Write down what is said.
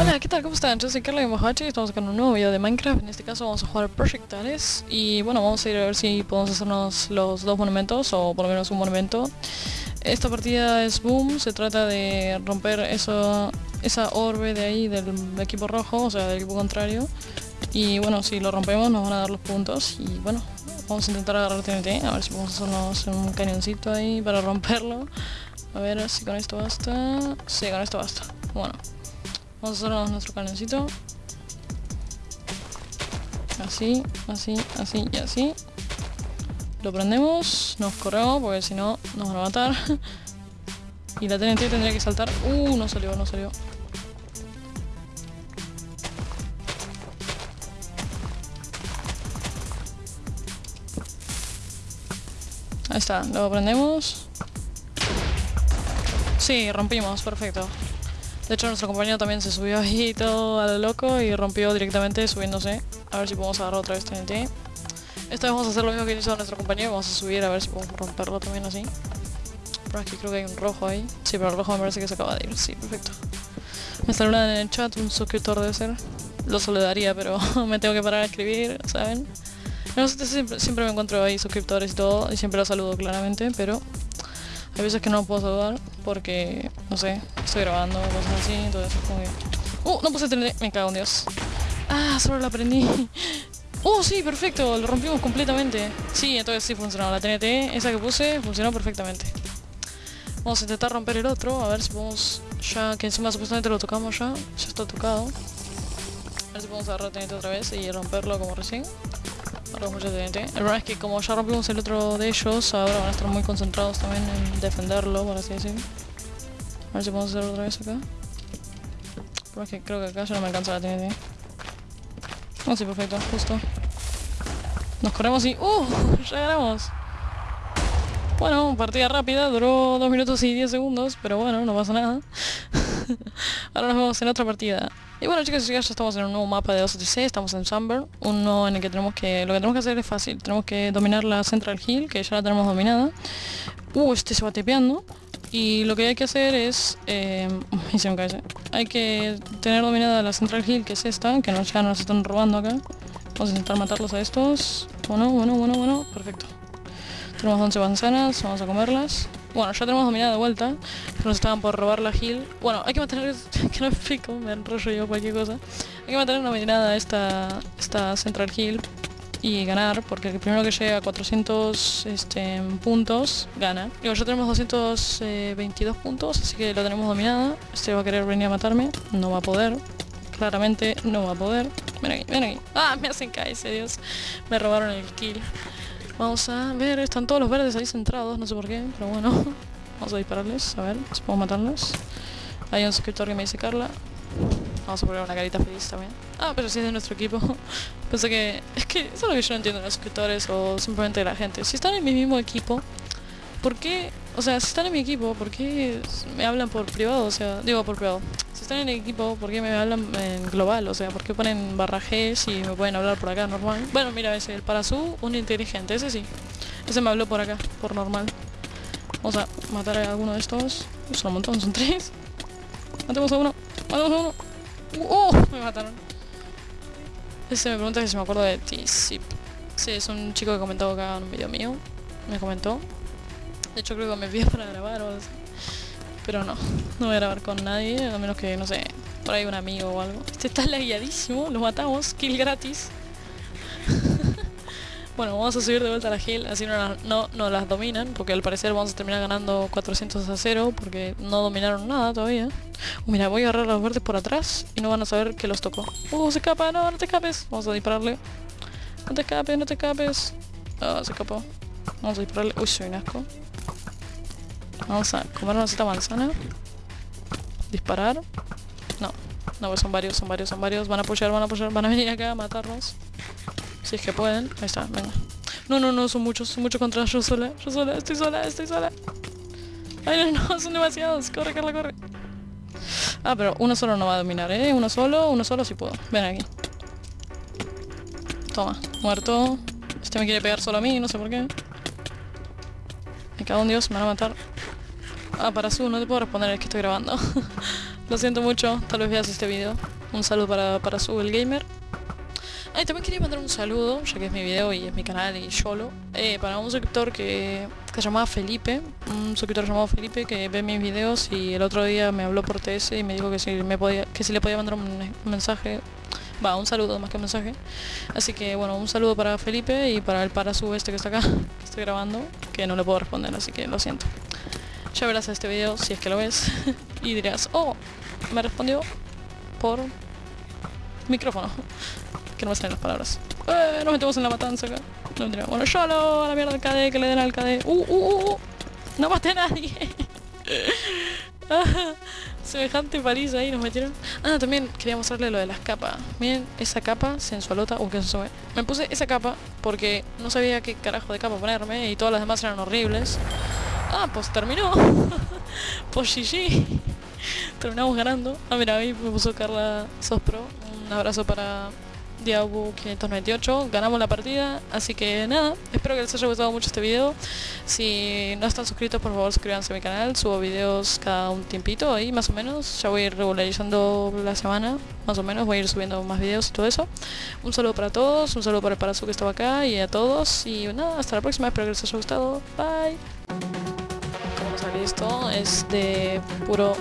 Hola, ¿qué tal? ¿Cómo están? Yo soy Carla Mojachi y estamos con un nuevo video de Minecraft. En este caso vamos a jugar Projectales y bueno, vamos a ir a ver si podemos hacernos los dos monumentos o por lo menos un monumento. Esta partida es Boom, se trata de romper eso, esa orbe de ahí del equipo rojo, o sea, del equipo contrario. Y bueno, si lo rompemos nos van a dar los puntos y bueno, vamos a intentar agarrar TNT, a ver si podemos hacernos un cañoncito ahí para romperlo. A ver si con esto basta. Sí, con esto basta. Bueno, vamos a hacernos nuestro cañoncito. Así, así, así y así. Lo prendemos, nos corremos porque si no nos van a matar. y la TNT tendría que saltar. Uh, no salió, no salió. Ahí está, lo prendemos. Sí, rompimos, perfecto. De hecho nuestro compañero también se subió ahí todo a lo loco y rompió directamente subiéndose. A ver si podemos agarrar otra vez TNT. Esta vez vamos a hacer lo mismo que hizo nuestro compañero, vamos a subir a ver si podemos romperlo también así. Pero aquí creo que hay un rojo ahí. Sí, pero el rojo me parece que se acaba de ir, sí, perfecto. Me saludan en el chat, un suscriptor debe ser. Lo saludaría, pero me tengo que parar a escribir, ¿saben? Siempre, me encuentro ahí suscriptores y todo, y siempre los saludo claramente, pero hay veces que no puedo saludar porque, no sé, estoy grabando cosas así, entonces es como que... ¡Uh! No puse TNT, me cago en Dios. Ah, solo la aprendí. ¡Oh, sí! Perfecto, lo rompimos completamente. Sí, entonces sí funcionó. La TNT, esa que puse, funcionó perfectamente. Vamos a intentar romper el otro, a ver si podemos... Ya, que encima supuestamente lo tocamos ya. Ya está tocado. A ver si podemos agarrar TNT otra vez y romperlo como recién. TNT. El problema es que como ya rompimos el otro de ellos, ahora van a estar muy concentrados también en defenderlo, por así decirlo. A ver si podemos hacerlo otra vez acá. Pero es que creo que acá ya no me alcanza la TNT. Oh, sí, perfecto, justo. Nos corremos y... ¡Uh! Ya ganamos. Bueno, partida rápida, duró 2 minutos y 10 segundos, pero bueno, no pasa nada. Ahora nos vemos en otra partida. Y bueno chicos ya estamos en un nuevo mapa de 2 estamos en Sunburn, uno en el que tenemos que... Lo que tenemos que hacer es fácil, tenemos que dominar la Central Hill, que ya la tenemos dominada. Uh, este se va tepeando. Y lo que hay que hacer es... Eh, Hay que tener dominada la Central Hill, que es esta, que nos, ya nos están robando acá. Vamos a intentar matarlos a estos. Bueno, bueno, bueno, bueno, perfecto. Tenemos 11 manzanas, vamos a comerlas. Bueno, ya tenemos dominada de vuelta. Nos estaban por robar la hill. Bueno, hay que mantener... que no explico, me enrollo yo cualquier cosa. Hay que mantener dominada esta, esta Central Hill y ganar, porque el primero que llegue a 400 este, puntos gana. Digo, ya tenemos 222 puntos, así que lo tenemos dominada. Este va a querer venir a matarme, no va a poder. Claramente no va a poder. Ven aquí, ven aquí. Ah, me hacen caer, Dios. Me robaron el kill. Vamos a ver, están todos los verdes ahí centrados, no sé por qué, pero bueno. Vamos a dispararles, a ver si puedo matarlos. Hay un suscriptor que me dice Carla. Vamos a poner una carita feliz también. Ah, pero si es de nuestro equipo. Pensé que... Es que eso es lo que yo no entiendo de los suscriptores o simplemente de la gente. Si están en mi mismo equipo, ¿por qué? O sea, si están en mi equipo, ¿por qué me hablan por privado? O sea, digo por privado. Si están en el equipo, ¿por qué me hablan en global? O sea, ¿por qué ponen barra G si me pueden hablar por acá normal? Bueno, mira, ese, el Parazú, un inteligente, ese sí. Ese me habló por acá, por normal. Vamos a matar a alguno de estos. Son un montón, son tres. Matemos a uno, matemos a uno. ¡Oh! Me mataron. Ese me pregunta si me acuerdo de ti. Sí, es un chico que comentó acá en un video mío. Me comentó. De hecho creo que me pidió para grabar o algo así. Pero no, no voy a grabar con nadie, a menos que, no sé, por ahí un amigo o algo. Este está lagueadísimo, lo matamos, kill gratis. bueno, vamos a subir de vuelta a la hill, así no, no, no, las dominan, porque al parecer vamos a terminar ganando 400 a 0, porque no dominaron nada todavía. Mira, voy a agarrar los verdes por atrás y no van a saber que los tocó. Uh, se escapa, no, no te escapes. Vamos a dispararle. No te escapes, no te escapes. Ah, se escapó. Vamos a dispararle. Uy, soy un asco. Vamos a comernos esta manzana. Disparar. No, no, pues son varios, son varios, son varios. Van a apoyar, van a apoyar, van a venir acá a matarnos. Si es que pueden. Ahí está, venga. No, no, no, son muchos, son muchos contra yo sola. Yo sola, estoy sola, estoy sola. Ay, no, no, son demasiados. Corre, Carla, corre. Ah, pero uno solo no va a dominar, ¿eh? Uno solo, uno solo sí puedo. Ven aquí. Toma, muerto. Este me quiere pegar solo a mí, no sé por qué. Me cago en Dios, me van a matar. Ah, para su, no te puedo responder, es que estoy grabando. Lo siento mucho, tal vez veas este video. Un saludo para, para su, el gamer. Ah, y también quería mandar un saludo, ya que es mi video y es mi canal y solo, eh, para un suscriptor que, que se llamaba Felipe, un suscriptor llamado Felipe que ve mis videos y el otro día me habló por TS y me dijo que si, me podía, que si le podía mandar un mensaje Va, un saludo más que un mensaje. Así que bueno, un saludo para Felipe y para el para su este que está acá, que estoy grabando, que no le puedo responder, así que lo siento. Ya verás este video si es que lo ves y dirás, oh, me respondió por micrófono. Que no me salen las palabras. Eh, nos metemos en la matanza acá. No mentira. Bueno, YOLO, a la mierda al KD, que le den al KD. Uh, uh, uh, uh. No maté a nadie. Semejante París ahí nos metieron. Ah, también quería mostrarle lo de las capas. Miren, esa capa sensualota. Uh, que sube. Me puse esa capa porque no sabía qué carajo de capa ponerme y todas las demás eran horribles. Ah, pues terminó. pues GG. Terminamos ganando. Ah, mira, ahí me puso Carla Sospro. Un abrazo para Diabu 598, ganamos la partida, así que nada, espero que les haya gustado mucho este video. Si no están suscritos, por favor suscríbanse a mi canal, subo videos cada un tiempito ahí más o menos, ya voy a ir regularizando la semana, más o menos, voy a ir subiendo más videos y todo eso. Un saludo para todos, un saludo para el Parazu que estaba acá y a todos, y nada, hasta la próxima, espero que les haya gustado, bye. Como sale esto, es de puro...